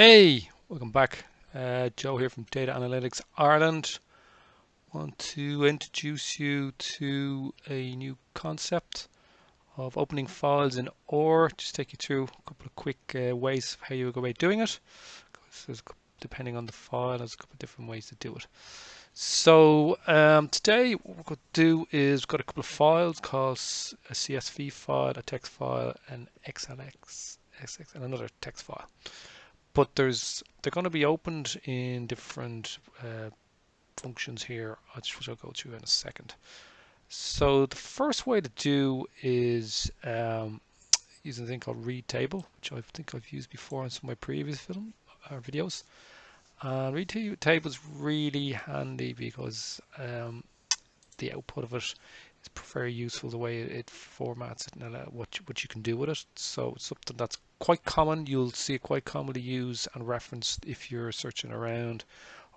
Hey, welcome back. Uh, Joe here from Data Analytics Ireland. Want to introduce you to a new concept of opening files in R. Just take you through a couple of quick uh, ways of how you go about doing it. depending on the file, there's a couple of different ways to do it. So um, today what we're going to do is we've got a couple of files called a CSV file, a text file, and XLX, and another text file but there's they're going to be opened in different uh, functions here, which I'll go through in a second. So the first way to do is um, using a thing called read table, which I think I've used before in some of my previous film uh, videos. Uh, read table is really handy because um, the output of it is very useful the way it formats it and what you, what you can do with it. So it's something that's quite common. You'll see it quite commonly used and referenced if you're searching around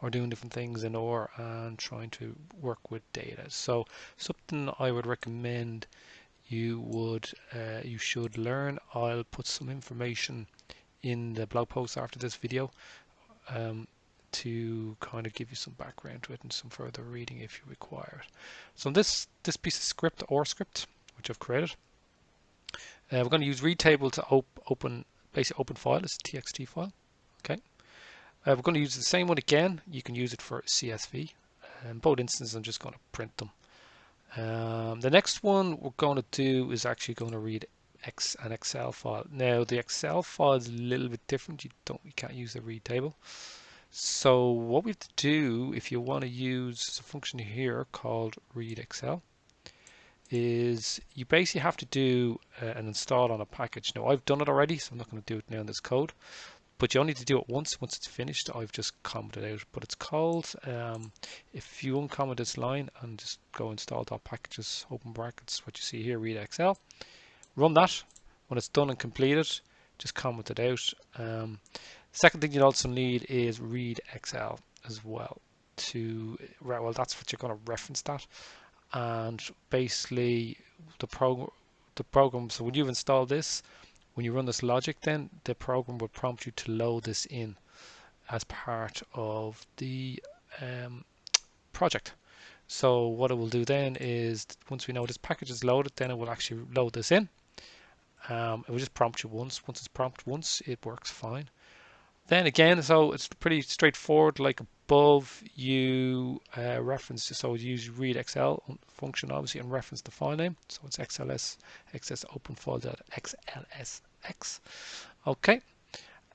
or doing different things in R and trying to work with data. So something I would recommend you would uh, you should learn. I'll put some information in the blog post after this video um, to kind of give you some background to it and some further reading if you require it. So this this piece of script or script which I've created uh, we're going to use read table to op open basically open file. It's a txt file. Okay. Uh, we're going to use the same one again. You can use it for CSV. In both instances, I'm just going to print them. Um, the next one we're going to do is actually going to read X an Excel file. Now the Excel file is a little bit different. You don't, you can't use the read table. So what we have to do, if you want to use a function here called read Excel, is you basically have to do uh, an install on a package. Now I've done it already, so I'm not going to do it now in this code, but you only need to do it once. Once it's finished, I've just commented out. But it's called, um, if you uncomment this line and just go install packages, open brackets, what you see here, read Excel, run that. When it's done and completed, just comment it out. Um, second thing you also need is read Excel as well to well that's what you're going to reference that. And basically the program the program so when you've installed this when you run this logic then the program will prompt you to load this in as part of the um, project. So what it will do then is once we know this package is loaded then it will actually load this in. Um, it will just prompt you once. Once it's prompted once it works fine then again so it's pretty straightforward like above you uh, reference so use read excel function obviously and reference the file name. So it's xls xs open xlsx okay.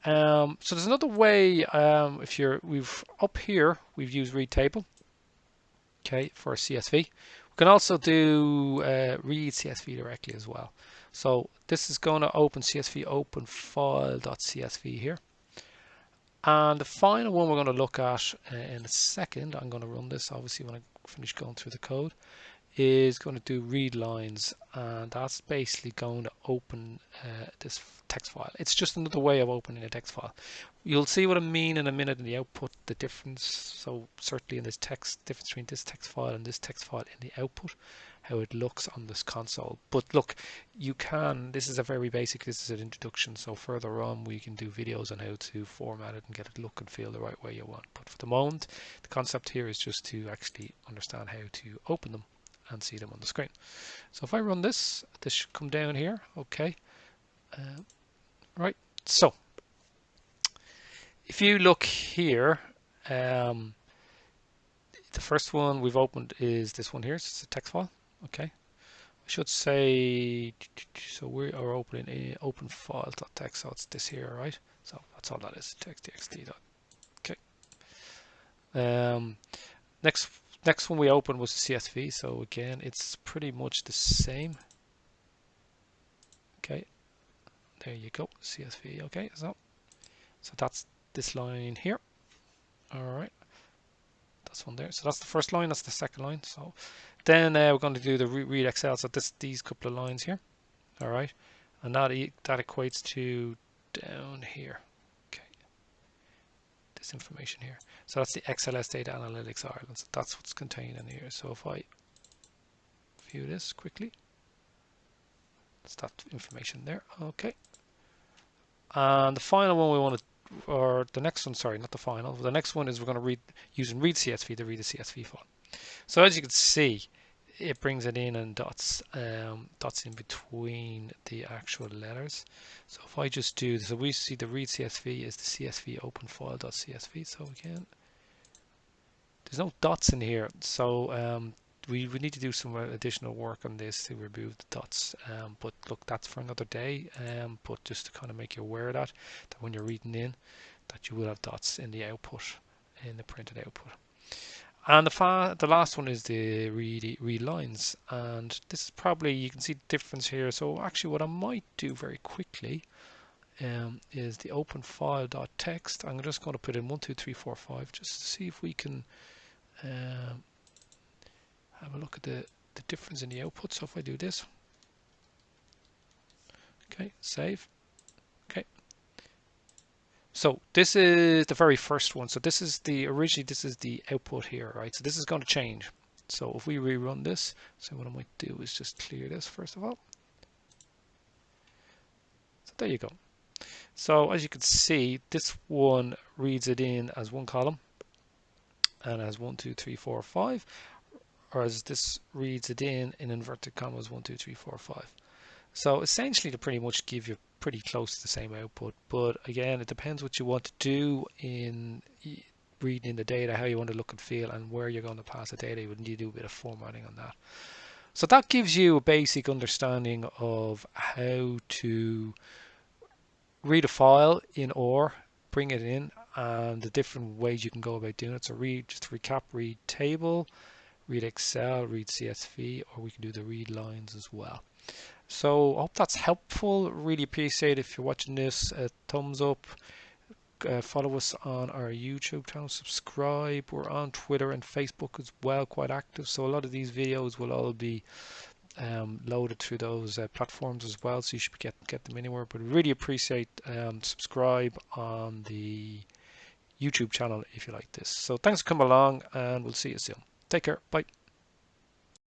Um, so there's another way um, if you're we've up here we've used read table okay for CSV we can also do uh, read CSV directly as well. So this is going to open CSV open file.csv here and the final one we're going to look at uh, in a second, I'm going to run this obviously when I finish going through the code, is going to do read lines and that's basically going to open uh, this text file. It's just another way of opening a text file. You'll see what I mean in a minute in the output, the difference. So certainly in this text, difference between this text file and this text file in the output how it looks on this console. But look, you can, this is a very basic, this is an introduction. So further on, we can do videos on how to format it and get it look and feel the right way you want. But for the moment, the concept here is just to actually understand how to open them and see them on the screen. So if I run this, this should come down here. Okay. Uh, right. So if you look here, um, the first one we've opened is this one here. It's a text file okay I should say so we are opening a open file.txt so it's this here right so that's all that is text txt okay um, next next one we opened was CSV so again it's pretty much the same okay there you go CSV okay so so that's this line here all right that's one there so that's the first line that's the second line so then uh, we're going to do the read Excel. So this these couple of lines here. All right. And that, that equates to down here. This information here. So that's the XLS Data Analytics Ireland. So that's what's contained in here. So if I view this quickly, that's that information there. Okay. And the final one we want to or the next one, sorry, not the final. The next one is we're going to read using read CSV to read the CSV file. So as you can see, it brings it in and dots um, dots in between the actual letters. So if I just do, so we see the read CSV is the CSV open file dot CSV. So again, there's no dots in here. So um, we, need to do some additional work on this to remove the dots um, but look that's for another day um, but just to kind of make you aware of that that when you're reading in that you will have dots in the output in the printed output and the far the last one is the read read lines and this is probably you can see the difference here so actually what I might do very quickly um, is the open file dot text I'm just going to put in one two three four five just to see if we can um, have a look at the, the difference in the output. So if I do this, okay, save. So this is the very first one. So this is the, originally this is the output here, right? So this is going to change. So if we rerun this, so what I might do is just clear this first of all. So there you go. So as you can see, this one reads it in as one column and as one, two, three, four, five or as this reads it in in inverted commas one two three four five so essentially to pretty much give you pretty close to the same output but again it depends what you want to do in reading in the data how you want to look and feel and where you're going to pass the data. You would need to do a bit of formatting on that. So that gives you a basic understanding of how to read a file in R bring it in and the different ways you can go about doing it. So read just recap read table read Excel, read CSV, or we can do the read lines as well. So I hope that's helpful. Really appreciate if you're watching this. A thumbs up. Uh, follow us on our YouTube channel. Subscribe. We're on Twitter and Facebook as well, quite active. So a lot of these videos will all be um, loaded through those uh, platforms as well. So you should get get them anywhere. But really appreciate um, subscribe on the YouTube channel if you like this. So thanks for coming along, and we'll see you soon. Take care. Bye.